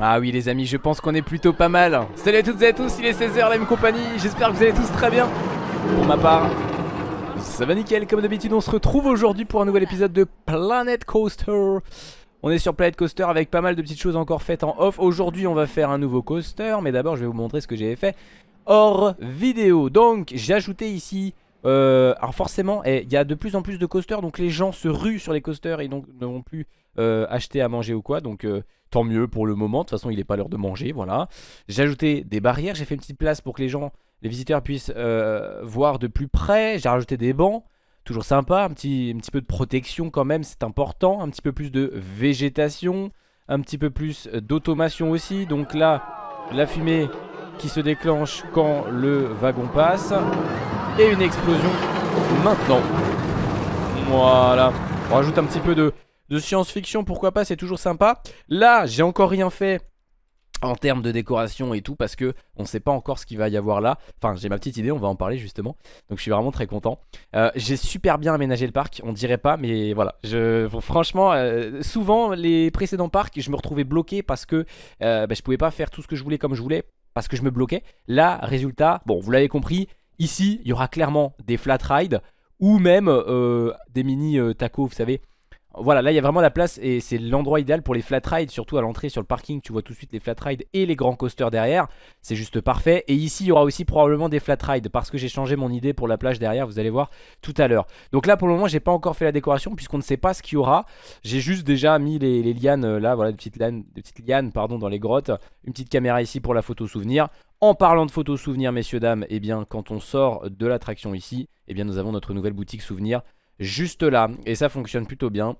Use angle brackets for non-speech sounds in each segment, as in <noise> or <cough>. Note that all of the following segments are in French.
Ah oui les amis, je pense qu'on est plutôt pas mal. Salut à toutes et à tous, il est 16h, la même compagnie. J'espère que vous allez tous très bien. Pour ma part, ça va nickel. Comme d'habitude, on se retrouve aujourd'hui pour un nouvel épisode de Planet Coaster. On est sur Planet Coaster avec pas mal de petites choses encore faites en off. Aujourd'hui, on va faire un nouveau coaster, mais d'abord, je vais vous montrer ce que j'ai fait hors vidéo. Donc, j'ai ajouté ici euh, alors forcément, eh, il y a de plus en plus de coasters, donc les gens se ruent sur les coasters et donc ne vont plus euh, acheter à manger ou quoi. Donc euh, tant mieux pour le moment, de toute façon il n'est pas l'heure de manger, voilà. J'ai ajouté des barrières, j'ai fait une petite place pour que les gens, les visiteurs puissent euh, voir de plus près. J'ai rajouté des bancs, toujours sympa, un petit, un petit peu de protection quand même, c'est important. Un petit peu plus de végétation, un petit peu plus d'automation aussi. Donc là, la fumée qui se déclenche quand le wagon passe. Et une explosion maintenant. Voilà. On rajoute un petit peu de de science-fiction, pourquoi pas, c'est toujours sympa. Là, j'ai encore rien fait en termes de décoration et tout parce que on sait pas encore ce qu'il va y avoir là. Enfin j'ai ma petite idée on va en parler justement. Donc je suis vraiment très content. Euh, j'ai super bien aménagé le parc on dirait pas mais voilà. Franchement euh, souvent les précédents parcs je me retrouvais bloqué parce que euh, bah, je pouvais pas faire tout ce que je voulais comme je voulais parce que je me bloquais. Là résultat bon vous l'avez compris ici il y aura clairement des flat rides ou même des mini tacos vous savez voilà, là il y a vraiment la place et c'est l'endroit idéal pour les flat rides, surtout à l'entrée sur le parking, tu vois tout de suite les flat rides et les grands coasters derrière, c'est juste parfait. Et ici il y aura aussi probablement des flat rides parce que j'ai changé mon idée pour la plage derrière, vous allez voir tout à l'heure. Donc là pour le moment j'ai pas encore fait la décoration puisqu'on ne sait pas ce qu'il y aura. J'ai juste déjà mis les, lianes euh, là, voilà des petites lianes, pardon, dans les grottes, une petite caméra ici pour la photo souvenir. En parlant de photos souvenirs messieurs dames, eh bien quand on sort de l'attraction ici, eh bien nous avons notre nouvelle boutique souvenir juste là et ça fonctionne plutôt bien.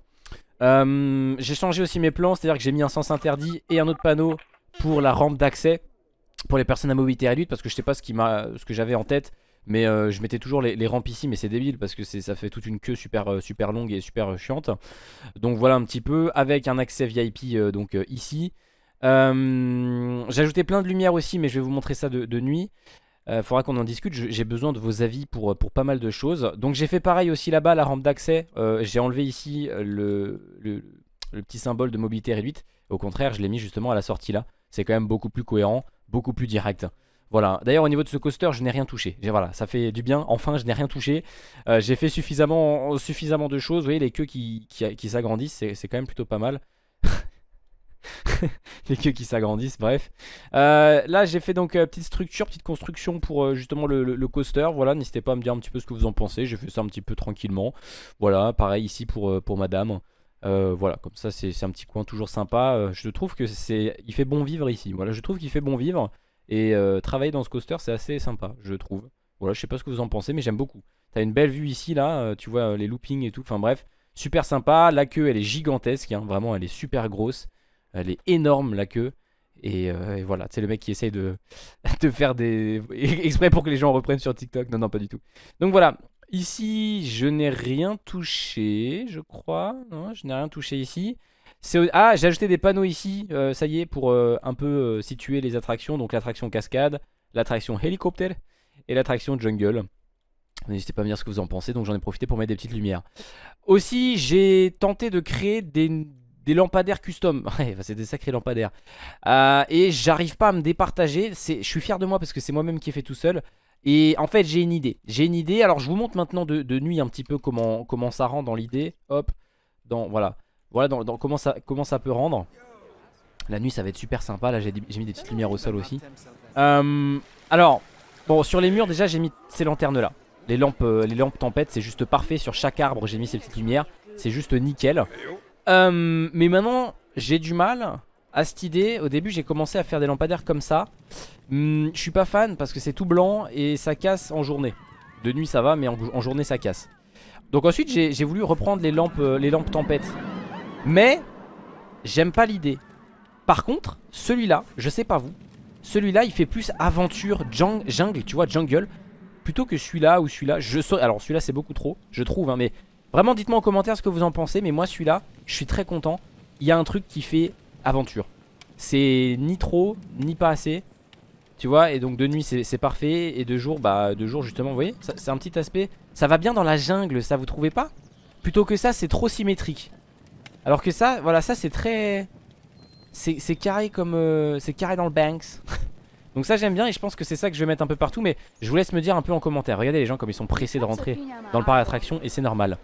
Euh, j'ai changé aussi mes plans, c'est-à-dire que j'ai mis un sens interdit et un autre panneau pour la rampe d'accès pour les personnes à mobilité réduite parce que je sais pas ce, que j'avais en tête. Mais euh, je mettais toujours les, rampes ici mais c'est débile parce que ça fait toute une queue super, euh, super longue et super chiante Donc voilà un petit peu avec un accès VIP donc ici J'ai ajouté plein de lumière aussi mais je vais vous montrer ça de nuit euh, faudra qu'on en discute, j'ai besoin de vos avis pour, pour pas mal de choses. Donc j'ai fait pareil aussi là-bas, la rampe d'accès. Euh, j'ai enlevé ici euh, le, le, petit symbole de mobilité réduite. Au contraire, je l'ai mis justement à la sortie là. C'est quand même beaucoup plus cohérent, beaucoup plus direct. Voilà, d'ailleurs au niveau de ce coaster je n'ai rien touché Voilà, ça fait du bien, enfin je n'ai rien touché J'ai fait suffisamment, suffisamment de choses Vous voyez les queues qui, qui, qui s'agrandissent C'est quand même plutôt pas mal <laughs> les queues qui s'agrandissent, bref. Euh, là, j'ai fait donc euh, petite structure, petite construction pour euh, justement le, coaster. Voilà, n'hésitez pas à me dire un petit peu ce que vous en pensez. J'ai fait ça un petit peu tranquillement. Voilà, pareil ici pour, pour madame. voilà, comme ça, c'est un petit coin toujours sympa. je trouve que c'est, il fait bon vivre ici. Voilà, je trouve qu'il fait bon vivre. Et travailler dans ce coaster, c'est assez sympa, je trouve. Voilà, je sais pas ce que vous en pensez, mais j'aime beaucoup. T'as une belle vue ici, là. tu vois les loopings et tout. Enfin bref, super sympa. La queue, elle est gigantesque. Hein. Vraiment, elle est super grosse. Elle est énorme la queue. Et, euh, voilà, c'est le mec qui essaye de, <laughs> de faire des... <laughs> exprès pour que les gens reprennent sur TikTok. Non, non, pas du tout. Donc voilà, ici, je n'ai rien touché, je crois. Non, je n'ai rien touché ici. Ah, j'ai ajouté des panneaux ici, euh, ça y est, pour euh, un peu situer les attractions. Donc l'attraction cascade, l'attraction hélicoptère et l'attraction jungle. N'hésitez pas à me dire ce que vous en pensez, donc j'en ai profité pour mettre des petites lumières. Aussi, j'ai tenté de créer des, des lampadaires custom. <laughs> C'est des sacrés lampadaires. Euh, et j'arrive pas à me départager. Je suis fier de moi parce que c'est moi-même qui ai fait tout seul. Et en fait, j'ai une idée. J'ai une idée. Alors, je vous montre maintenant de, nuit un petit peu comment, comment ça rend dans l'idée. Hop. Dans, voilà. Voilà dans, comment, ça, comment ça peut rendre. La nuit, ça va être super sympa. Là, j'ai mis des petites lumières au sol aussi. Euh, alors, bon, sur les murs, déjà, j'ai mis ces lanternes-là. Les lampes, euh, les lampes tempête, c'est juste parfait. Sur chaque arbre, j'ai mis ces petites lumières. C'est juste nickel. Euh, mais maintenant, j'ai du mal à cette idée. Au début, j'ai commencé à faire des lampadaires comme ça. Hmm, je suis pas fan parce que c'est tout blanc et ça casse en journée. De nuit, ça va, mais en, journée, ça casse. Donc ensuite, j'ai voulu reprendre les lampes, euh, les lampes tempête. Mais, j'aime pas l'idée. Par contre, celui-là, je sais pas vous, celui-là, il fait plus aventure jungle, tu vois, jungle, plutôt que celui-là ou celui-là. Je Alors celui-là, c'est beaucoup trop, je trouve, hein, mais Vraiment dites-moi en commentaire ce que vous en pensez Mais moi celui-là je suis très content. Il y a un truc qui fait aventure. C'est ni trop ni pas assez Tu vois et donc de nuit c'est parfait Et de jour bah de jour justement vous voyez C'est un petit aspect. Ça va bien dans la jungle ça vous trouvez pas? Plutôt que ça c'est trop symétrique. Alors que ça voilà ça c'est très C'est carré comme euh, C'est carré dans le Banks <laughs> Donc ça j'aime bien et je pense que c'est ça que je vais mettre un peu partout Mais je vous laisse me dire un peu en commentaire. Regardez les gens comme ils sont pressés de rentrer dans le parc d'attraction Et c'est normal.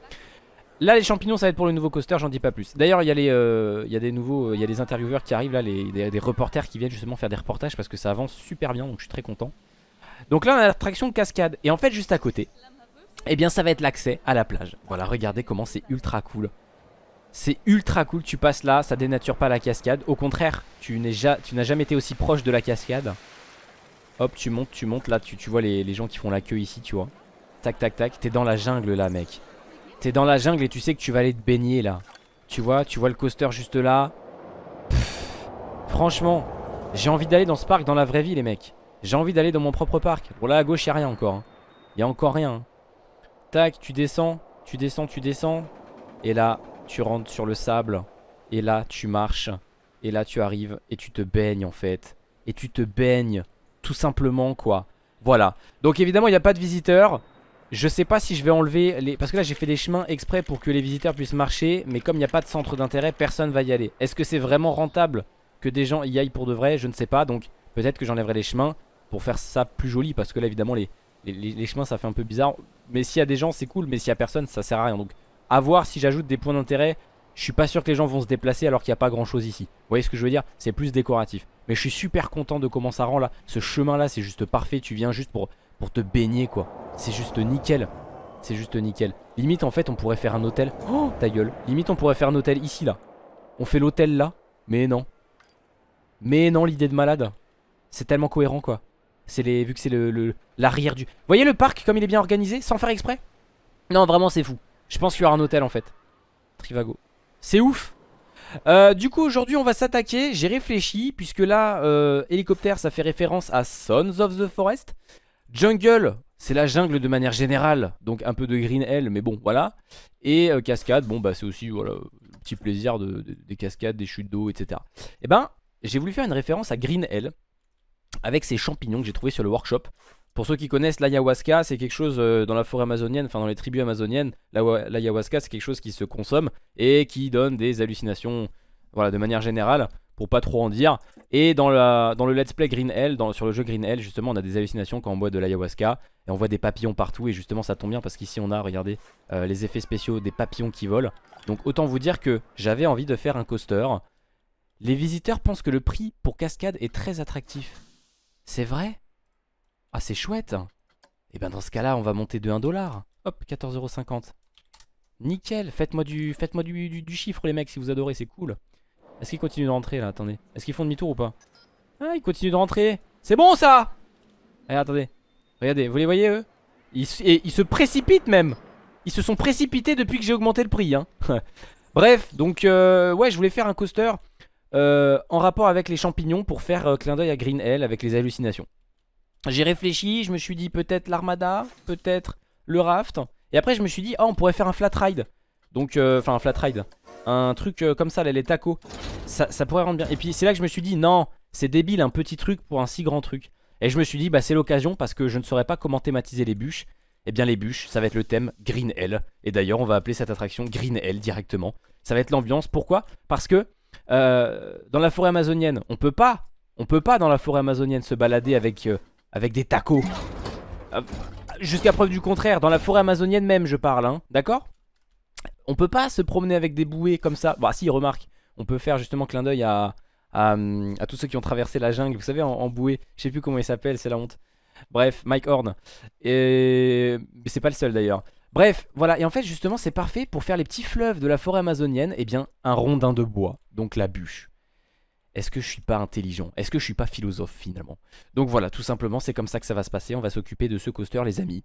Là les champignons ça va être pour le nouveau coaster j'en dis pas plus. D'ailleurs il y, a euh, y a des nouveaux Il y a des intervieweurs qui arrivent là les, des, reporters qui viennent justement faire des reportages Parce que ça avance super bien donc je suis très content. Donc là on a l'attraction cascade. Et en fait juste à côté Eh bien ça va être l'accès à la plage. Voilà regardez comment c'est ultra cool. C'est ultra cool, tu passes là, ça dénature pas la cascade. Au contraire, tu n'as jamais été aussi proche de la cascade Hop, tu montes, tu montes. Là, tu, vois les, gens qui font la queue ici, tu vois. Tac, tac, tac. T'es dans la jungle là, mec. T'es dans la jungle et tu sais que tu vas aller te baigner là. Tu vois, tu vois le coaster juste là. franchement, j'ai envie d'aller dans ce parc dans la vraie vie, les mecs. J'ai envie d'aller dans mon propre parc. Bon, là à gauche, il a rien encore. Hein. Il y a encore rien. Hein. Tac, tu descends, tu descends, tu descends. Et là, tu rentres sur le sable. Et là, tu marches. Et là, tu arrives et tu te baignes en fait. Et tu te baignes tout simplement quoi. Voilà. Donc évidemment il n'y a pas de visiteurs. Je sais pas si je vais enlever les... Parce que là j'ai fait des chemins exprès pour que les visiteurs puissent marcher Mais comme il n'y a pas de centre d'intérêt Personne va y aller. Est-ce que c'est vraiment rentable que des gens y aillent pour de vrai? Je ne sais pas. Donc peut-être que j'enlèverai les chemins Pour faire ça plus joli Parce que là évidemment les, les, chemins ça fait un peu bizarre. Mais s'il y a des gens c'est cool Mais s'il y a personne ça sert à rien. Donc à voir si j'ajoute des points d'intérêt je suis pas sûr que les gens vont se déplacer alors qu'il n'y a pas grand chose ici. Vous voyez ce que je veux dire? C'est plus décoratif. Mais je suis super content de comment ça rend là. Ce chemin là c'est juste parfait. Tu viens juste pour, pour te baigner quoi. C'est juste nickel. C'est juste nickel. Limite en fait on pourrait faire un hôtel. Oh ta gueule. Limite on pourrait faire un hôtel ici là. On fait l'hôtel là. Mais non. Mais non l'idée de malade. C'est tellement cohérent quoi. C'est les, vu que c'est l'arrière du... Vous voyez le parc comme il est bien organisé Sans faire exprès? Non vraiment c'est fou. Je pense qu'il y aura un hôtel en fait. Trivago c'est ouf. Euh, du coup aujourd'hui on va s'attaquer J'ai réfléchi puisque là euh, Hélicoptère ça fait référence à Sons of the Forest. Jungle c'est la jungle de manière générale Donc un peu de Green Hell mais bon voilà. Et euh, cascade bon bah c'est aussi voilà Petit plaisir de, des cascades, des chutes d'eau etc Et eh ben j'ai voulu faire une référence à Green Hell Avec ces champignons que j'ai trouvé sur le workshop pour ceux qui connaissent l'ayahuasca, c'est quelque chose euh, dans la forêt amazonienne, enfin dans les tribus amazoniennes, l'ayahuasca c'est quelque chose qui se consomme et qui donne des hallucinations, voilà, de manière générale, pour pas trop en dire. Et dans, la, le let's play Green Hell, sur le jeu Green Hell, justement, on a des hallucinations quand on boit de l'ayahuasca et on voit des papillons partout et justement ça tombe bien parce qu'ici on a, regardez, euh, les effets spéciaux des papillons qui volent. Donc autant vous dire que j'avais envie de faire un coaster. Les visiteurs pensent que le prix pour cascade est très attractif. C'est vrai? Ah c'est chouette. Et eh ben dans ce cas là on va monter de 1 dollar. Hop 14,50€ Nickel. Faites-moi du, faites du, du, chiffre les mecs si vous adorez c'est cool. Est-ce qu'ils continuent de rentrer là? Attendez. Est-ce qu'ils font demi-tour ou pas? Ah ils continuent de rentrer. C'est bon ça! Allez attendez. Regardez vous les voyez eux? Ils, ils se précipitent même. Ils se sont précipités depuis que j'ai augmenté le prix hein. <laughs> Bref donc euh, ouais je voulais faire un coaster euh, en rapport avec les champignons pour faire euh, clin d'œil à Green Hell avec les hallucinations j'ai réfléchi, je me suis dit peut-être l'armada, peut-être le raft. Et après je me suis dit, oh on pourrait faire un flat ride. Donc, euh, enfin un flat ride. Un truc euh, comme ça, là, les tacos. Ça, pourrait rendre bien. Et puis c'est là que je me suis dit, non, c'est débile un petit truc pour un si grand truc. Et je me suis dit, bah c'est l'occasion parce que je ne saurais pas comment thématiser les bûches. Eh bien les bûches, ça va être le thème Green Hell. Et d'ailleurs on va appeler cette attraction Green Hell directement. Ça va être l'ambiance. Pourquoi? Parce que euh, dans la forêt amazonienne, on peut pas, on peut pas dans la forêt amazonienne se balader avec avec des tacos. Euh, jusqu'à preuve du contraire, dans la forêt amazonienne même je parle, hein, d'accord? On peut pas se promener avec des bouées comme ça. Bah si, remarque, on peut faire justement clin d'œil à, à, tous ceux qui ont traversé la jungle, vous savez, en, bouée. Je sais plus comment il s'appelle, c'est la honte. Bref, Mike Horn. Et c'est pas le seul d'ailleurs. Bref, voilà, et en fait justement c'est parfait pour faire les petits fleuves de la forêt amazonienne, et eh bien un rondin de bois, donc la bûche. Est-ce que je suis pas intelligent? Est-ce que je suis pas philosophe finalement? Donc voilà, tout simplement, c'est comme ça que ça va se passer. On va s'occuper de ce coaster, les amis.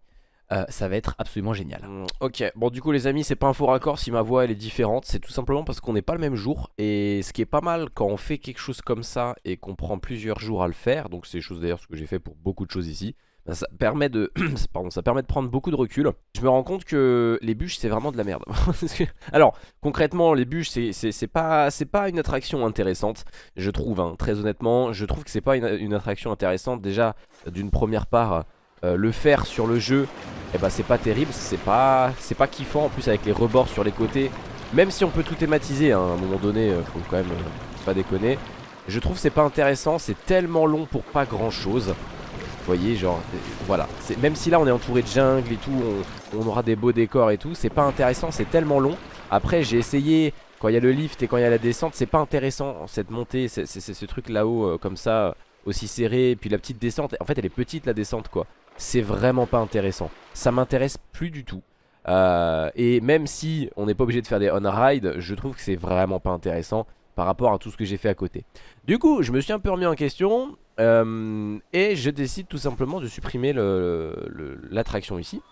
Euh, ça va être absolument génial. Mm, ok, bon du coup les amis c'est pas un faux raccord si ma voix elle est différente, c'est tout simplement parce qu'on n'est pas le même jour et ce qui est pas mal quand on fait quelque chose comme ça et qu'on prend plusieurs jours à le faire, donc c'est chose d'ailleurs ce que j'ai fait pour beaucoup de choses ici, bah, ça, permet de, <clears throat> pardon, ça permet de prendre beaucoup de recul. Je me rends compte que les bûches c'est vraiment de la merde. <laughs> Alors concrètement les bûches c'est pas, pas une attraction intéressante je trouve, hein, très honnêtement. Je trouve que c'est pas une, attraction intéressante déjà d'une première part. Euh, le faire sur le jeu, eh ben, c'est pas terrible, c'est pas, pas kiffant en plus avec les rebords sur les côtés. Même si on peut tout thématiser, hein, à un moment donné, euh, faut quand même pas déconner. Je trouve c'est pas intéressant, c'est tellement long pour pas grand chose. Voyez, genre, voilà. Même si là on est entouré de jungle et tout, on, aura des beaux décors et tout, c'est pas intéressant, c'est tellement long. Après, j'ai essayé, quand il y a le lift et quand il y a la descente, c'est pas intéressant cette montée, c'est ce truc là-haut euh, comme ça, aussi serré. Puis la petite descente, en fait elle est petite la descente quoi. C'est vraiment pas intéressant. Ça m'intéresse plus du tout. Euh, et même si on n'est pas obligé de faire des on-ride, je trouve que c'est vraiment pas intéressant par rapport à tout ce que j'ai fait à côté. Du coup, je me suis un peu remis en question euh, et je décide tout simplement de supprimer l'attraction ici,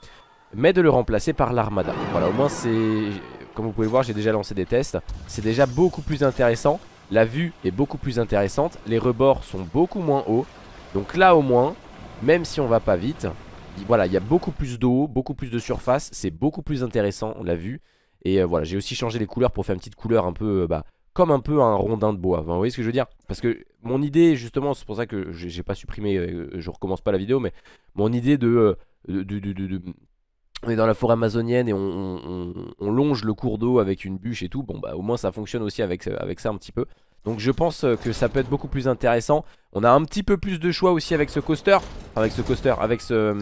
mais de le remplacer par l'armada. Voilà, au moins c'est... Comme vous pouvez voir, j'ai déjà lancé des tests. C'est déjà beaucoup plus intéressant. La vue est beaucoup plus intéressante. Les rebords sont beaucoup moins hauts. Donc là au moins, même si on va pas vite, voilà, il y a beaucoup plus d'eau, beaucoup plus de surface. C'est beaucoup plus intéressant, l'a vu. Et euh, voilà, j'ai aussi changé les couleurs pour faire une petite couleur un peu... Euh, bah, comme un peu un rondin de bois. vous voyez ce que je veux dire? Parce que mon idée, justement, c'est pour ça que j'ai pas supprimé, euh, je recommence pas la vidéo, mais mon idée de, de, on est dans la forêt amazonienne et on, longe le cours d'eau avec une bûche et tout, bon bah au moins ça fonctionne aussi avec, avec ça un petit peu. Donc je pense que ça peut être beaucoup plus intéressant. On a un petit peu plus de choix aussi avec ce coaster, avec ce coaster, avec ce,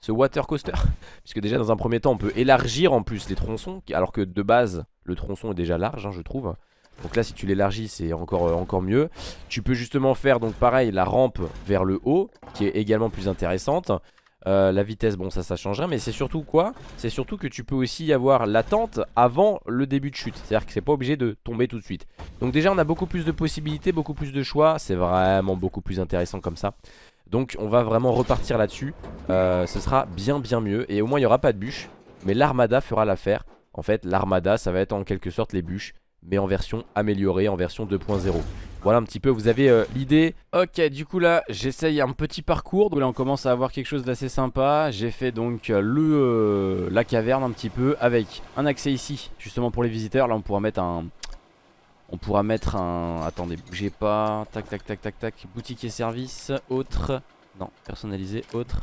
ce water coaster. <laughs> Puisque déjà dans un premier temps on peut élargir en plus les tronçons, alors que de base le tronçon est déjà large hein, je trouve. Donc là si tu l'élargis c'est encore, encore mieux. Tu peux justement faire donc pareil la rampe vers le haut Qui est également plus intéressante. Euh, la vitesse, bon ça ça changerait Mais c'est surtout quoi? C'est surtout que tu peux aussi avoir l'attente avant le début de chute. C'est-à-dire que c'est pas obligé de tomber tout de suite. Donc déjà on a beaucoup plus de possibilités, beaucoup plus de choix. C'est vraiment beaucoup plus intéressant comme ça. Donc on va vraiment repartir là-dessus. Euh, Ce sera bien bien mieux. Et au moins il n'y aura pas de bûches Mais l'armada fera l'affaire. En fait l'armada ça va être en quelque sorte les bûches Mais en version améliorée, en version 2.0 voilà un petit peu, vous avez euh, l'idée. Ok, du coup là, j'essaye un petit parcours. Donc là, on commence à avoir quelque chose d'assez sympa. J'ai fait donc euh, le euh, la caverne un petit peu avec un accès ici, justement pour les visiteurs. Là, on pourra mettre un... On pourra mettre un... Attendez, bougez pas. Tac, tac, tac, tac, tac. Boutique et service. Autre. Non, personnalisé, autre.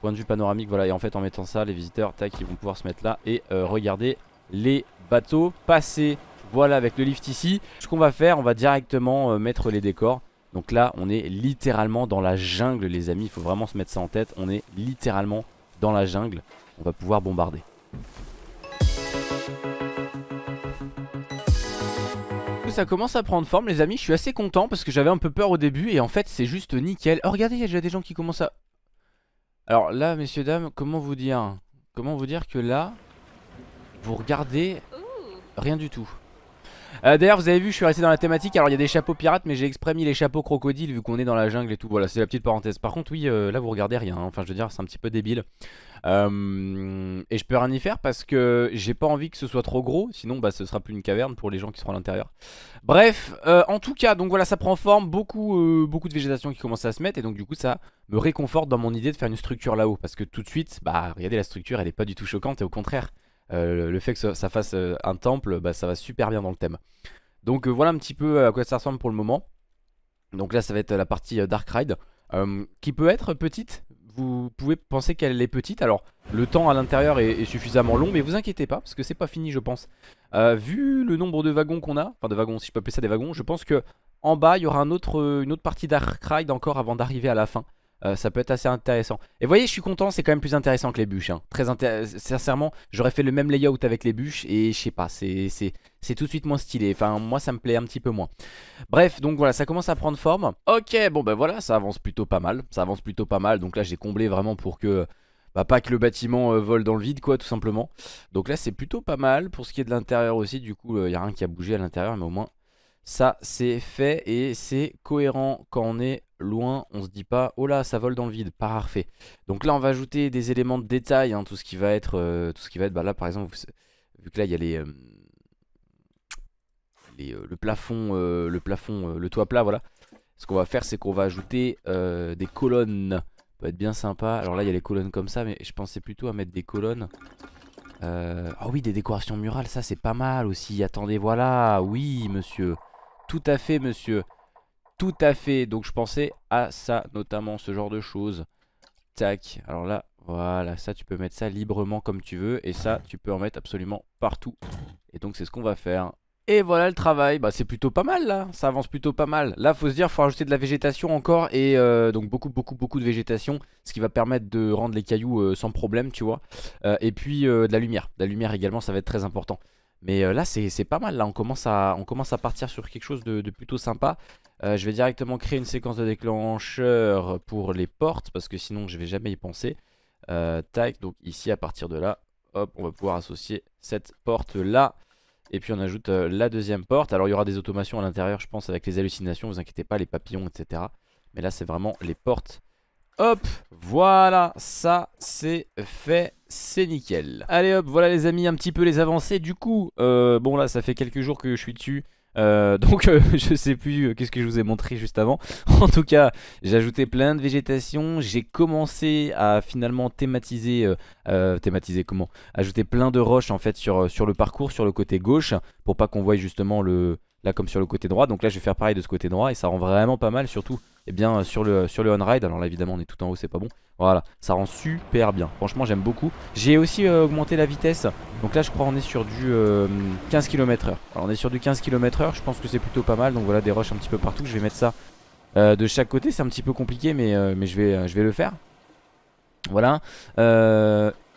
Point de vue panoramique, voilà. Et en fait, en mettant ça, les visiteurs, tac, ils vont pouvoir se mettre là et regarder les bateaux passer. Voilà avec le lift ici. Ce qu'on va faire on va directement euh, mettre les décors. Donc là on est littéralement dans la jungle les amis. Il faut vraiment se mettre ça en tête. On est littéralement dans la jungle. On va pouvoir bombarder. Ça commence à prendre forme les amis. Je suis assez content parce que j'avais un peu peur au début Et en fait c'est juste nickel. Oh regardez il y a déjà des gens qui commencent à Alors là messieurs dames comment vous dire? Comment vous dire que là Vous regardez Rien du tout? Euh, D'ailleurs vous avez vu je suis resté dans la thématique. Alors il y a des chapeaux pirates mais j'ai exprès mis les chapeaux crocodiles Vu qu'on est dans la jungle et tout. Voilà c'est la petite parenthèse. Par contre oui euh, là vous regardez rien hein. Enfin je veux dire c'est un petit peu débile. Euh, Et je peux rien y faire parce que J'ai pas envie que ce soit trop gros. Sinon bah ce sera plus une caverne pour les gens qui seront à l'intérieur. Bref en tout cas donc voilà ça prend forme. Beaucoup, beaucoup de végétation qui commence à se mettre. Et donc du coup ça me réconforte dans mon idée de faire une structure là-haut. Parce que tout de suite bah regardez la structure elle est pas du tout choquante. Et au contraire euh, le fait que ça, fasse euh, un temple, bah, ça va super bien dans le thème. Donc euh, voilà un petit peu à quoi ça ressemble pour le moment. Donc là ça va être la partie Dark Ride. Qui peut être petite. Vous pouvez penser qu'elle est petite. Alors le temps à l'intérieur est, suffisamment long Mais vous inquiétez pas parce que c'est pas fini je pense. Vu le nombre de wagons qu'on a Enfin de wagons si je peux appeler ça des wagons Je pense que en bas il y aura une autre partie Dark Ride encore avant d'arriver à la fin euh, ça peut être assez intéressant. Et vous voyez, je suis content, c'est quand même plus intéressant que les bûches. Hein. Très Sincèrement, j'aurais fait le même layout avec les bûches et je sais pas, c'est tout de suite moins stylé. Enfin, moi, ça me plaît un petit peu moins. Bref, donc voilà, ça commence à prendre forme. Ok, bon ben voilà, ça avance plutôt pas mal. Ça avance plutôt pas mal. Donc là, j'ai comblé vraiment pour que... Bah, pas que le bâtiment euh, vole dans le vide quoi tout simplement Donc là c'est plutôt pas mal Pour ce qui est de l'intérieur aussi du coup il euh, n'y a rien qui a bougé à l'intérieur Mais au moins ça c'est fait et c'est cohérent quand on est loin, on se dit pas oh là ça vole dans le vide, parfait. Donc là on va ajouter des éléments de détail, hein, tout ce qui va être, euh, tout ce qui va être, bah là par exemple, vu que là il y a les, euh, euh, le plafond, le plafond, le toit plat, voilà. Ce qu'on va faire c'est qu'on va ajouter des colonnes peut être bien sympa. Alors là il y a les colonnes comme ça mais je pensais plutôt à mettre des colonnes. Ah oui des décorations murales ça c'est pas mal aussi. Attendez voilà oui monsieur. Tout à fait monsieur. Tout à fait. Donc je pensais à ça notamment ce genre de choses. Tac. Alors là voilà ça tu peux mettre ça librement comme tu veux. Et ça tu peux en mettre absolument partout. Et donc c'est ce qu'on va faire. Et voilà le travail, bah c'est plutôt pas mal là, ça avance plutôt pas mal Là faut se dire, faut rajouter de la végétation encore Et euh, donc beaucoup beaucoup beaucoup de végétation Ce qui va permettre de rendre les cailloux euh, sans problème tu vois euh, Et puis de la lumière, de la lumière également ça va être très important Mais là c'est pas mal là, on commence, à, on commence à partir sur quelque chose de, plutôt sympa Je vais directement créer une séquence de déclencheur pour les portes Parce que sinon je vais jamais y penser Tac, donc ici à partir de là Hop, on va pouvoir associer cette porte là et puis on ajoute euh, la deuxième porte. Alors il y aura des automations à l'intérieur je pense avec les hallucinations, vous inquiétez pas, les papillons etc. Mais là c'est vraiment les portes. Hop, voilà, ça c'est fait, c'est nickel. Allez hop, voilà les amis, un petit peu les avancées. Du coup, euh, bon là ça fait quelques jours que je suis dessus. Euh, <laughs> donc euh, je sais plus qu'est-ce que je vous ai montré juste avant <laughs> En tout cas j'ai ajouté plein de végétation J'ai commencé à finalement thématiser Thématiser comment Ajouter plein de roches en fait sur, sur le parcours Sur le côté gauche Pour pas qu'on voie justement le, là comme sur le côté droit donc là je vais faire pareil de ce côté droit et ça rend vraiment pas mal surtout eh bien sur le, sur le on-ride. Alors là évidemment on est tout en haut c'est pas bon. Voilà ça rend super bien. Franchement j'aime beaucoup. J'ai aussi euh, augmenté la vitesse. Donc là je crois on est sur du 15 km h alors on est sur du 15 km h je pense que c'est plutôt pas mal. Donc voilà des roches un petit peu partout. Je vais mettre ça euh, de chaque côté. C'est un petit peu compliqué mais, euh, je, vais, le faire. Voilà.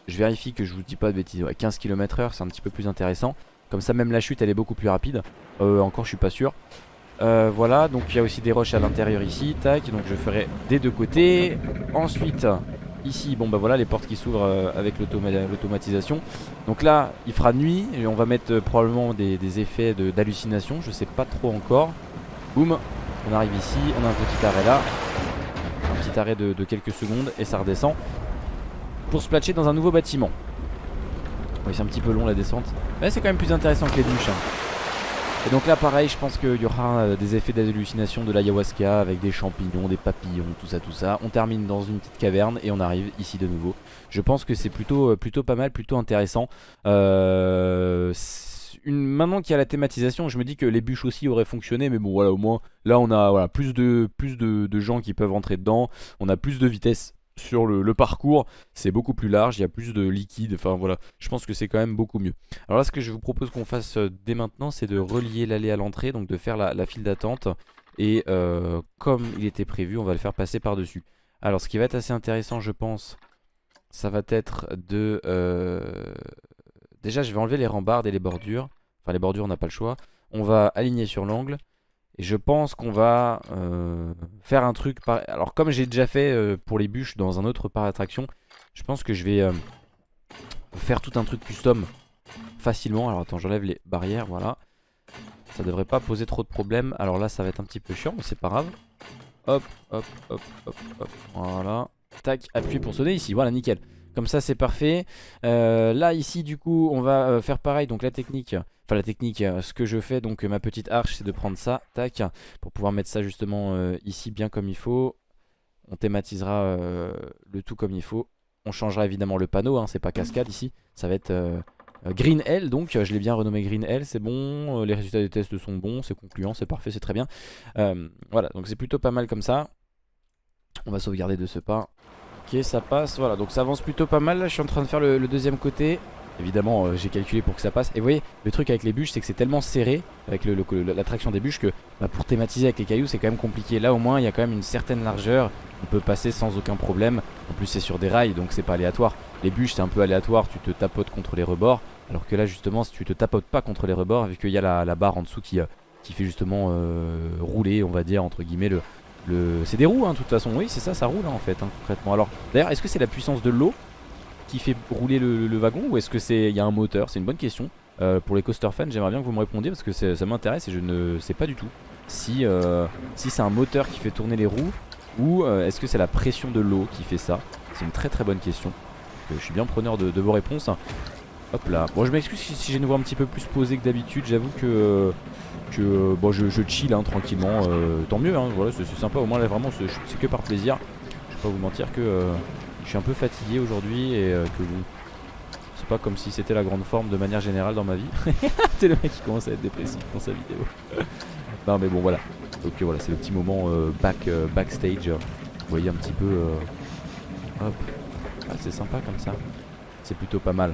Je vérifie que je vous dis pas de bêtises. 15 km h c'est un petit peu plus intéressant. Comme ça même la chute elle est beaucoup plus rapide. Euh, Encore je suis pas sûr euh, voilà donc il y a aussi des roches à l'intérieur ici Tac donc je ferai des deux côtés. Ensuite ici bon bah voilà les portes qui s'ouvrent euh, avec l'automatisation. Donc là il fera nuit Et on va mettre euh, probablement des, effets d'hallucination Je sais pas trop encore. Boum on arrive ici on a un petit arrêt là. Un petit arrêt de, de quelques secondes et ça redescend Pour se placer dans un nouveau bâtiment. Oui c'est un petit peu long la descente. Mais c'est quand même plus intéressant que les douches hein. Et donc là pareil je pense qu'il y aura euh, des effets d'hallucination de l'ayahuasca Avec des champignons, des papillons, tout ça tout ça. On termine dans une petite caverne et on arrive ici de nouveau. Je pense que c'est plutôt, euh, plutôt pas mal, plutôt intéressant. Euh, maintenant qu'il y a la thématisation, je me dis que les bûches aussi auraient fonctionné, mais bon voilà au moins là on a plus, de, plus de, de gens qui peuvent rentrer dedans, on a plus de vitesse sur le, parcours c'est beaucoup plus large, il y a plus de liquide, enfin voilà, je pense que c'est quand même beaucoup mieux. Alors là ce que je vous propose qu'on fasse euh, dès maintenant c'est de relier l'allée à l'entrée, donc de faire la, file d'attente. Et euh, comme il était prévu on va le faire passer par dessus. Alors ce qui va être assez intéressant je pense, ça va être de... Euh, déjà je vais enlever les rambardes et les bordures, enfin les bordures on n'a pas le choix, on va aligner sur l'angle et je pense qu'on va euh, faire un truc... Alors comme j'ai déjà fait euh, pour les bûches dans un autre parc d'attraction, je pense que je vais euh, faire tout un truc custom facilement. Alors attends, j'enlève les barrières, voilà. Ça devrait pas poser trop de problèmes. Alors là, ça va être un petit peu chiant, mais c'est pas grave. Hop, hop, hop, hop, hop. Voilà. Tac, appuie pour sonner ici. Voilà, nickel. Comme ça, c'est parfait. là, ici, du coup, on va faire pareil. Donc la technique... Enfin la technique, euh, ce que je fais, donc ma petite arche, c'est de prendre ça, tac, pour pouvoir mettre ça justement euh, ici bien comme il faut. On thématisera euh, le tout comme il faut. On changera évidemment le panneau, hein, c'est pas cascade ici. Ça va être Green L, donc je l'ai bien renommé Green L, c'est bon. les résultats des tests sont bons, c'est concluant, c'est parfait, c'est très bien. voilà, donc c'est plutôt pas mal comme ça. On va sauvegarder de ce pas. Ok, ça passe, voilà, donc ça avance plutôt pas mal. Là, je suis en train de faire le deuxième côté. Évidemment euh, j'ai calculé pour que ça passe. Et vous voyez le truc avec les bûches c'est que c'est tellement serré Avec l'attraction des bûches que bah, pour thématiser avec les cailloux c'est quand même compliqué. Là au moins il y a quand même une certaine largeur. On peut passer sans aucun problème. En plus c'est sur des rails donc c'est pas aléatoire. Les bûches c'est un peu aléatoire. Tu te tapotes contre les rebords. Alors que là justement si tu te tapotes pas contre les rebords Vu qu'il y a la, barre en dessous qui, euh, fait justement euh, rouler on va dire entre guillemets le, C'est des roues hein de toute façon oui c'est ça ça roule hein, en fait hein, concrètement Alors d'ailleurs est-ce que c'est la puissance de l'eau qui fait rouler le, wagon ou est-ce que c'est il y a un moteur? C'est une bonne question. Euh, pour les coaster fans, j'aimerais bien que vous me répondiez parce que ça m'intéresse et je ne sais pas du tout si, euh, c'est un moteur qui fait tourner les roues ou euh, est-ce que c'est la pression de l'eau qui fait ça? C'est une très très bonne question. je suis bien preneur de, vos réponses. Hop là. Bon, je m'excuse si, j'ai une voix un petit peu plus posée que d'habitude. J'avoue que, que bon, je, chill hein, tranquillement. tant mieux, hein, voilà, c'est sympa. Au moins là, vraiment, c'est que par plaisir pas vous mentir que euh, je suis un peu fatigué aujourd'hui et euh, que bon, c'est pas comme si c'était la grande forme de manière générale dans ma vie. <laughs> c'est le mec qui commence à être dépressif dans sa vidéo. <laughs> non mais bon voilà. Donc voilà, c'est le petit moment back, backstage. Vous voyez un petit peu... hop. Ah, c'est sympa comme ça. C'est plutôt pas mal.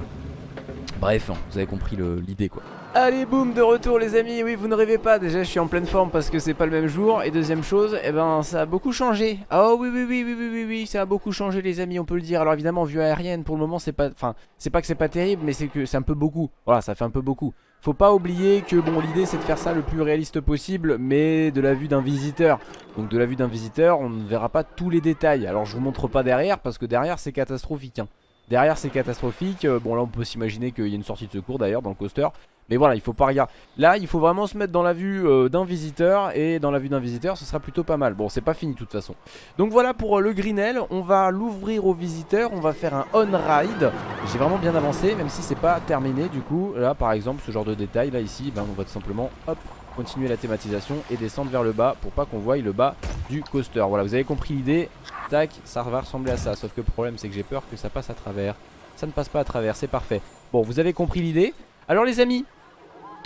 Bref, vous avez compris l'idée quoi. Allez boum de retour les amis. Oui vous ne rêvez pas. Déjà je suis en pleine forme parce que c'est pas le même jour. Et deuxième chose eh ben ça a beaucoup changé. Oh oui oui oui oui oui oui oui ça a beaucoup changé les amis on peut le dire. Alors évidemment vue aérienne pour le moment c'est pas Enfin c'est pas que c'est pas terrible mais c'est que c'est un peu beaucoup. Voilà ça fait un peu beaucoup. Faut pas oublier que bon l'idée c'est de faire ça le plus réaliste possible Mais de la vue d'un visiteur. Donc de la vue d'un visiteur on ne verra pas tous les détails. Alors je vous montre pas derrière parce que derrière c'est catastrophique hein. Derrière c'est catastrophique, euh, bon là on peut s'imaginer qu'il y a une sortie de secours d'ailleurs dans le coaster. Mais voilà il faut pas regarder, là il faut vraiment se mettre dans la vue euh, d'un visiteur. Et dans la vue d'un visiteur ce sera plutôt pas mal. Bon c'est pas fini de toute façon. Donc voilà pour euh, le Greenell, on va l'ouvrir aux visiteurs On va faire un on-ride. J'ai vraiment bien avancé même si c'est pas terminé du coup. Là par exemple ce genre de détail là ici ben, On va tout simplement hop continuer la thématisation et descendre vers le bas pour pas qu'on voie le bas du coaster. Voilà vous avez compris l'idée. Tac, ça va ressembler à ça Sauf que le problème c'est que j'ai peur que ça passe à travers. Ça ne passe pas à travers, c'est parfait. Bon vous avez compris l'idée. Alors les amis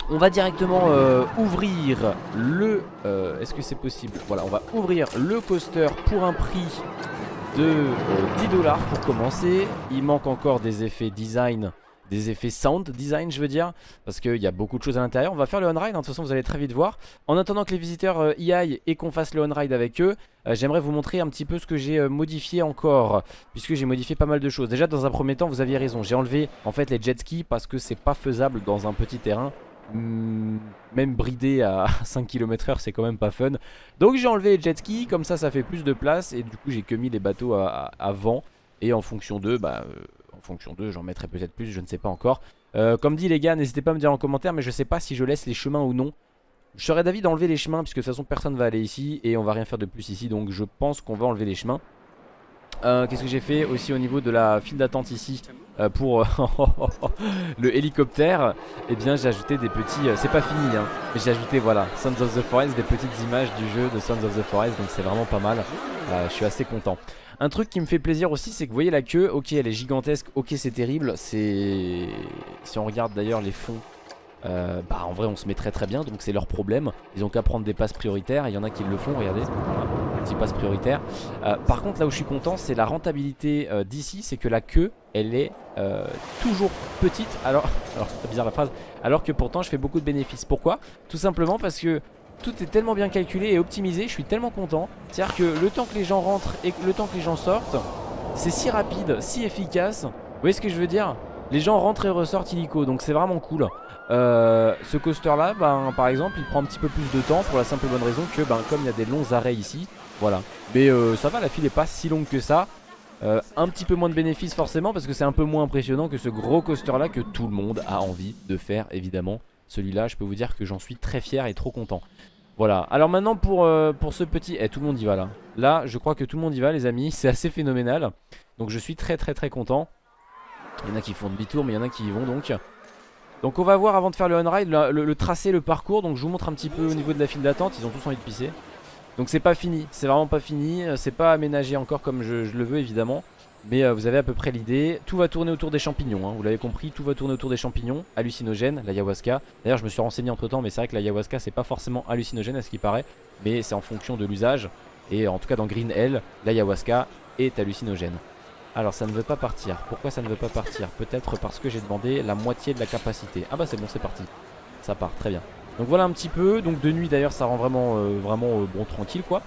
on va directement euh, ouvrir le... Euh, est-ce que c'est possible? Voilà, on va ouvrir le coaster pour un prix de 10 euh, dollars pour commencer. Il manque encore des effets design des effets sound design je veux dire parce qu'il y a beaucoup de choses à l'intérieur. On va faire le on-ride hein, de toute façon vous allez très vite voir. En attendant que les visiteurs euh, y aillent et qu'on fasse le on-ride avec eux euh, j'aimerais vous montrer un petit peu ce que j'ai euh, modifié encore puisque j'ai modifié pas mal de choses. Déjà dans un premier temps vous aviez raison. J'ai enlevé en fait les jet skis parce que c'est pas faisable dans un petit terrain. Hmm, même bridé à 5 km h c'est quand même pas fun. Donc j'ai enlevé les jet skis comme ça ça fait plus de place. Et du coup j'ai que mis les bateaux à, vent. Et en fonction d'eux bah en fonction d'eux j'en mettrai peut-être plus je ne sais pas encore. Euh, comme dit les gars n'hésitez pas à me dire en commentaire mais je sais pas si je laisse les chemins ou non. Je serais d'avis d'enlever les chemins puisque de toute façon personne va aller ici et on va rien faire de plus ici donc je pense qu'on va enlever les chemins. Euh, Qu'est-ce que j'ai fait aussi au niveau de la file d'attente ici euh, pour <laughs> le hélicoptère? Eh bien j'ai ajouté des petits, c'est pas fini hein, mais j'ai ajouté voilà Sons of the Forest, des petites images du jeu de Sons of the Forest donc c'est vraiment pas mal, je suis assez content un truc qui me fait plaisir aussi c'est que vous voyez la queue Ok elle est gigantesque, ok c'est terrible C'est... Si on regarde d'ailleurs les fonds euh, bah en vrai on se met très très bien donc c'est leur problème. Ils ont qu'à prendre des passes prioritaires Il y en a qui le font regardez voilà, Petit passe prioritaire. Euh, Par contre là où je suis content c'est la rentabilité euh, d'ici C'est que la queue elle est toujours petite Alors, <laughs> alors c'est bizarre la phrase Alors que pourtant je fais beaucoup de bénéfices. Pourquoi? Tout simplement parce que tout est tellement bien calculé et optimisé, je suis tellement content. C'est-à-dire que le temps que les gens rentrent et le temps que les gens sortent, c'est si rapide, si efficace. Vous voyez ce que je veux dire? Les gens rentrent et ressortent illico, donc c'est vraiment cool. Euh, ce coaster là, ben, par exemple, il prend un petit peu plus de temps pour la simple et bonne raison que ben, comme il y a des longs arrêts ici, voilà. Mais euh, ça va, la file est pas si longue que ça. Euh, un petit peu moins de bénéfices forcément parce que c'est un peu moins impressionnant que ce gros coaster là que tout le monde a envie de faire évidemment. Celui-là, je peux vous dire que j'en suis très fier et trop content. Voilà, alors maintenant pour, euh, pour ce petit... Eh, tout le monde y va là. Là, je crois que tout le monde y va les amis, c'est assez phénoménal. Donc je suis très très très content. Il y en a qui font demi-tour, mais il y en a qui y vont donc. Donc on va voir avant de faire le on-ride, le, tracé, le parcours. Donc je vous montre un petit peu au niveau de la file d'attente, ils ont tous envie de pisser. Donc c'est pas fini, c'est vraiment pas fini, c'est pas aménagé encore comme je le veux évidemment. Mais euh, vous avez à peu près l'idée. Tout va tourner autour des champignons, hein. vous l'avez compris, tout va tourner autour des champignons, hallucinogènes, l'ayahuasca. D'ailleurs je me suis renseigné entre temps, mais c'est vrai que l'ayahuasca c'est pas forcément hallucinogène à ce qui paraît, mais c'est en fonction de l'usage. Et en tout cas dans Green Hell, l'ayahuasca est hallucinogène. Alors ça ne veut pas partir, pourquoi ça ne veut pas partir? Peut-être parce que j'ai demandé la moitié de la capacité. Ah bah c'est bon c'est parti, ça part, très bien. Donc voilà un petit peu, donc de nuit d'ailleurs ça rend vraiment, euh, vraiment euh, bon tranquille quoi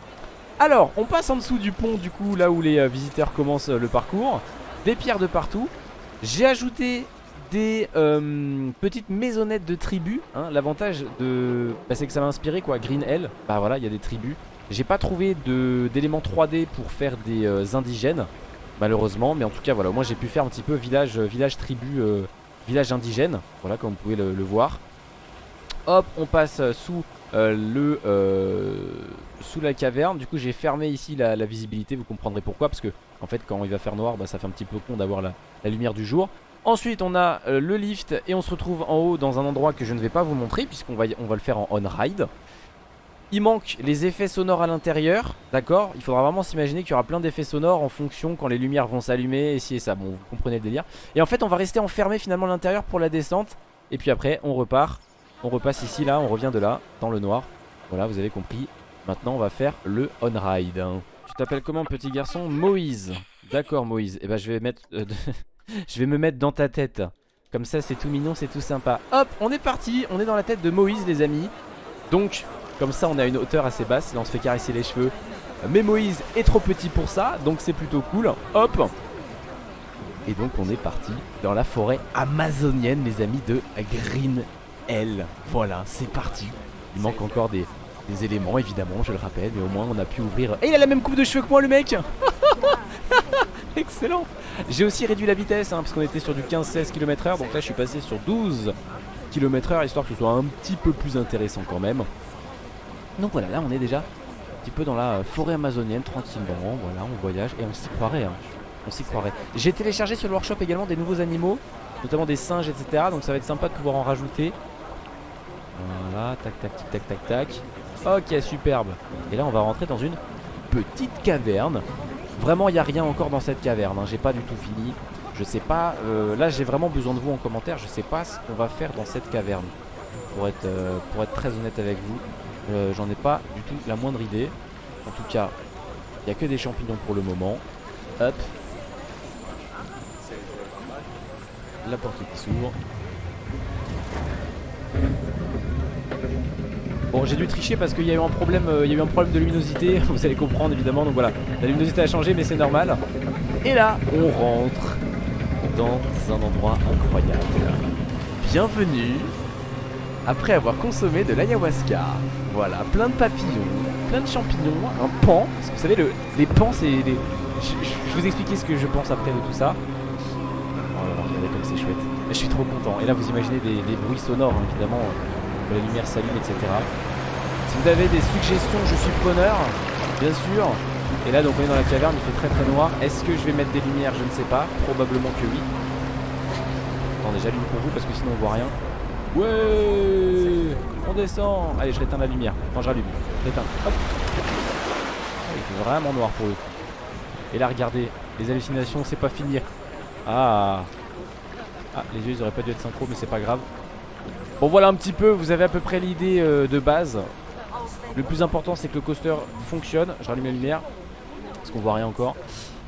alors, on passe en dessous du pont, du coup, là où les euh, visiteurs commencent euh, le parcours. Des pierres de partout. J'ai ajouté des euh, petites maisonnettes de tribus. Hein. L'avantage de... Bah, c'est que ça m'a inspiré, quoi. Green Hell. Bah voilà, il y a des tribus. J'ai pas trouvé d'éléments 3D pour faire des indigènes, malheureusement. Mais en tout cas, voilà, moi j'ai pu faire un petit peu village, village tribu, village indigène. Voilà, comme vous pouvez le voir. Hop, on passe sous le euh, sous la caverne. Du coup, j'ai fermé ici la, visibilité. Vous comprendrez pourquoi. Parce que, en fait, quand il va faire noir, bah, ça fait un petit peu con d'avoir la, lumière du jour. Ensuite, on a euh, le lift et on se retrouve en haut dans un endroit que je ne vais pas vous montrer puisqu'on va, on va le faire en on-ride. Il manque les effets sonores à l'intérieur, d'accord? Il faudra vraiment s'imaginer qu'il y aura plein d'effets sonores en fonction quand les lumières vont s'allumer, et si et ça, bon vous comprenez le délire. Et en fait on va rester enfermé finalement à l'intérieur pour la descente, et puis après on repart, on repasse ici là, on revient de là, dans le noir. Voilà vous avez compris, maintenant on va faire le on-ride. Tu t'appelles comment petit garçon? Moïse. D'accord Moïse, et eh ben je vais mettre... Euh, <laughs> je vais me mettre dans ta tête. Comme ça c'est tout mignon, c'est tout sympa. Hop, on est parti, on est dans la tête de Moïse les amis. Donc comme ça on a une hauteur assez basse Là on se fait caresser les cheveux Mais Moïse est trop petit pour ça Donc c'est plutôt cool Hop Et donc on est parti dans la forêt amazonienne Les amis de Green Hell Voilà c'est parti Il manque encore des, éléments évidemment je le rappelle Mais au moins on a pu ouvrir Et il a la même coupe de cheveux que moi le mec <laughs> Excellent J'ai aussi réduit la vitesse hein, parce qu'on était sur du 15-16 km h Donc là je suis passé sur 12 km h Histoire que ce soit un petit peu plus intéressant quand même donc voilà, là on est déjà un petit peu dans la forêt amazonienne, tranquillement. Voilà, on voyage et on s'y croirait. Hein. On s'y croirait. J'ai téléchargé sur le workshop également des nouveaux animaux, notamment des singes, etc. Donc ça va être sympa de pouvoir en rajouter. Tac, tac, tac, tac, tac, tac. Ok, superbe. Et là, on va rentrer dans une petite caverne. Vraiment, il n'y a rien encore dans cette caverne. Hein. J'ai pas du tout fini. Je sais pas. Euh, là, j'ai vraiment besoin de vous en commentaire. Je sais pas ce qu'on va faire dans cette caverne. Pour être, euh, très honnête avec vous. Euh, j'en ai pas du tout la moindre idée. En tout cas, il n'y a que des champignons pour le moment. Hop. La porte qui s'ouvre. Bon j'ai dû tricher parce qu'il y a eu un problème euh, Il un problème de luminosité <laughs> Vous allez comprendre évidemment Donc voilà la luminosité a changé mais c'est normal Et là on rentre Dans un endroit incroyable Bienvenue Après avoir consommé de l'ayahuasca voilà, plein de papillons, plein de champignons, un pan. Parce que vous savez, le, les pans, c'est les... Je, vais vous expliquer ce que je pense après de tout ça. Oh regardez comme c'est chouette. Je suis trop content. Et là, vous imaginez des, bruits sonores, hein, évidemment, la lumière s'allume, etc. Si vous avez des suggestions, je suis preneur, bien sûr. Et là, donc, on est dans la caverne, il fait très très noir. Est-ce que je vais mettre des lumières? Je ne sais pas. Probablement que oui. Attendez, j'allume pour vous parce que sinon on voit rien. Ouais On descend Allez, je réteins la lumière. Quand je rallume. Réteins. Hop ah, Il fait vraiment noir pour coup. Et là, regardez. Les hallucinations, c'est pas finir. Ah Ah, les yeux, ils auraient pas dû être synchro, mais c'est pas grave. Bon, voilà un petit peu. Vous avez à peu près l'idée euh, de base. Le plus important, c'est que le coaster fonctionne. Je rallume la lumière. Parce qu'on voit rien encore.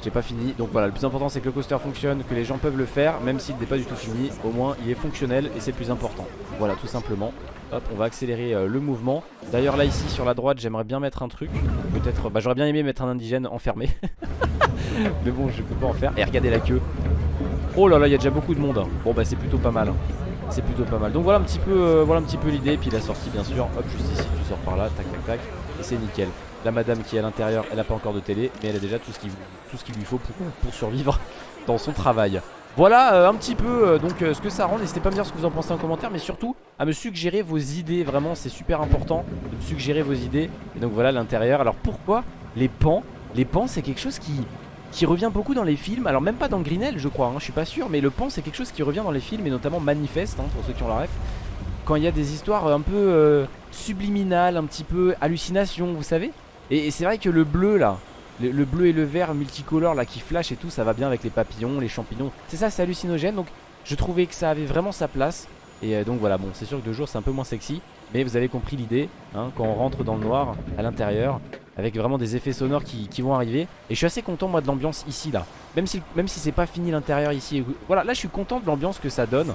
J'ai pas fini. Donc voilà, le plus important c'est que le coaster fonctionne, que les gens peuvent le faire, même s'il n'est pas du tout fini. Au moins il est fonctionnel et c'est plus important. Voilà, tout simplement. Hop, on va accélérer euh, le mouvement. D'ailleurs là ici sur la droite, j'aimerais bien mettre un truc. Peut-être, bah j'aurais bien aimé mettre un indigène enfermé. <laughs> Mais bon, je peux pas en faire. Et regardez la queue. Oh là là, il y a déjà beaucoup de monde. Hein. Bon bah c'est plutôt pas mal. C'est plutôt pas mal. Donc voilà un petit peu, euh, voilà un petit peu l'idée. Puis la sortie bien sûr. Hop, juste ici, tu sors par là, tac tac tac. Et c'est nickel. La madame qui est à l'intérieur, elle n'a pas encore de télé, mais elle a déjà tout ce qu'il lui faut pour, survivre <laughs> dans son travail. Voilà euh, un petit peu euh, donc ce que ça rend N'hésitez pas à me dire ce que vous en pensez en commentaire Mais surtout à me suggérer vos idées Vraiment c'est super important de me suggérer vos idées Et donc voilà l'intérieur Alors pourquoi les pans? Les pans c'est quelque chose qui, qui revient beaucoup dans les films Alors même pas dans Greenell je crois hein, Je suis pas sûr Mais le pan c'est quelque chose qui revient dans les films Et notamment Manifeste hein, pour ceux qui ont la ref Quand il y a des histoires un peu subliminales Un petit peu hallucination vous savez et, c'est vrai que le bleu là, le, bleu et le vert multicolore là qui flash et tout, ça va bien avec les papillons, les champignons. C'est ça, c'est hallucinogène. Donc je trouvais que ça avait vraiment sa place. Et euh, donc voilà, bon, c'est sûr que de jour c'est un peu moins sexy. Mais vous avez compris l'idée, hein, quand on rentre dans le noir à l'intérieur, avec vraiment des effets sonores qui, vont arriver. Et je suis assez content moi de l'ambiance ici là. Même si, même si c'est pas fini l'intérieur ici. Voilà, là je suis content de l'ambiance que ça donne.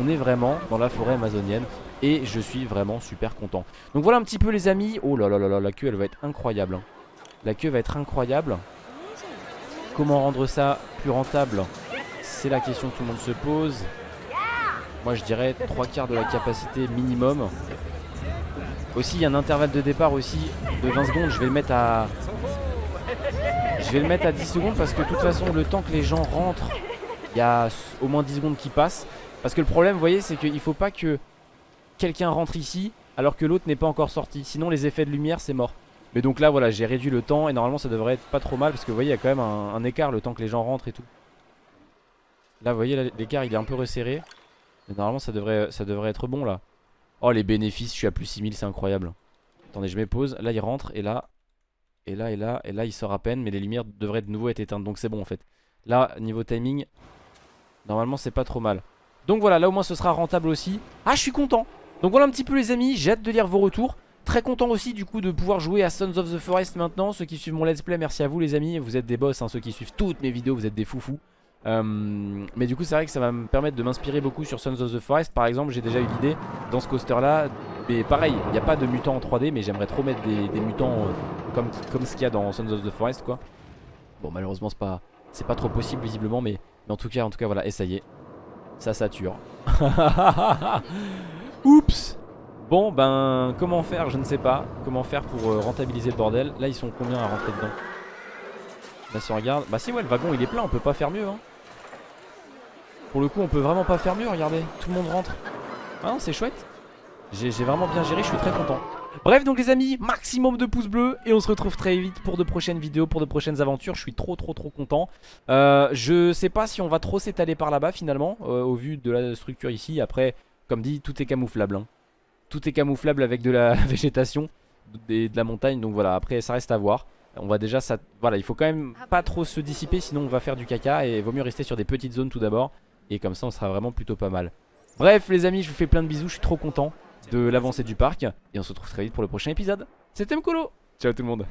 On est vraiment dans la forêt amazonienne. Et je suis vraiment super content Donc voilà un petit peu les amis Oh là là là là la queue elle va être incroyable hein. La queue va être incroyable Comment rendre ça plus rentable? C'est la question que tout le monde se pose Moi je dirais 3 quarts de la capacité minimum Aussi il y a un intervalle de départ aussi de 20 secondes Je vais le mettre à Je vais le mettre à 10 secondes parce que de toute façon le temps que les gens rentrent Il y a au moins 10 secondes qui passent Parce que le problème vous voyez c'est qu'il faut pas que quelqu'un rentre ici alors que l'autre n'est pas encore sorti. Sinon les effets de lumière c'est mort. Mais donc là voilà j'ai réduit le temps et normalement ça devrait être pas trop mal parce que vous voyez il y a quand même un, écart le temps que les gens rentrent et tout. Là vous voyez l'écart il est un peu resserré. Mais normalement ça devrait, ça devrait être bon là. Oh les bénéfices je suis à plus 6000 c'est incroyable. Attendez, je mets pause. Là, il rentre. Et là, et là, et là, et là, il sort à peine. Mais les lumières devraient de nouveau être éteintes. Donc c'est bon en fait. Là, niveau timing, normalement, c'est pas trop mal. Donc voilà, là au moins ce sera rentable aussi. Ah, je suis content. Donc voilà un petit peu les amis. J'ai hâte de lire vos retours. Très content aussi du coup de pouvoir jouer à Sons of the Forest maintenant Ceux qui suivent mon let's play, merci à vous les amis Vous êtes des boss, hein, ceux qui suivent toutes mes vidéos, vous êtes des foufous euh, Mais du coup c'est vrai que ça va me permettre de m'inspirer beaucoup sur Sons of the Forest. Par exemple j'ai déjà eu l'idée dans ce coaster là Mais pareil, il n'y a pas de mutants en 3D Mais j'aimerais trop mettre des, mutants euh, comme, comme ce qu'il y a dans Sons of the Forest quoi. Bon malheureusement c'est pas, pas trop possible visiblement mais, mais en tout cas en tout cas voilà et ça y est. Ça sature. <laughs> Oups! Bon ben comment faire? Je ne sais pas. Comment faire pour euh, rentabiliser le bordel? Là ils sont combien à rentrer dedans? Là si on regarde Bah si ouais le wagon il est plein on peut pas faire mieux hein. Pour le coup on peut vraiment pas faire mieux regardez Tout le monde rentre Ah non c'est chouette J'ai vraiment bien géré je suis très content Bref donc les amis maximum de pouces bleus Et on se retrouve très vite pour de prochaines vidéos Pour de prochaines aventures Je suis trop trop trop content euh, Je sais pas si on va trop s'étaler par là-bas finalement euh, Au vu de la structure ici Après comme dit tout est camouflable hein. Tout est camouflable avec de la <laughs> végétation et de la montagne. Donc voilà, après ça reste à voir. On va déjà, ça, voilà, il faut quand même pas trop se dissiper sinon on va faire du caca et vaut mieux rester sur des petites zones tout d'abord. Et comme ça on sera vraiment plutôt pas mal. Bref les amis, je vous fais plein de bisous, je suis trop content de l'avancée du parc. Et on se retrouve très vite pour le prochain épisode. C'était Mkolo Ciao tout le monde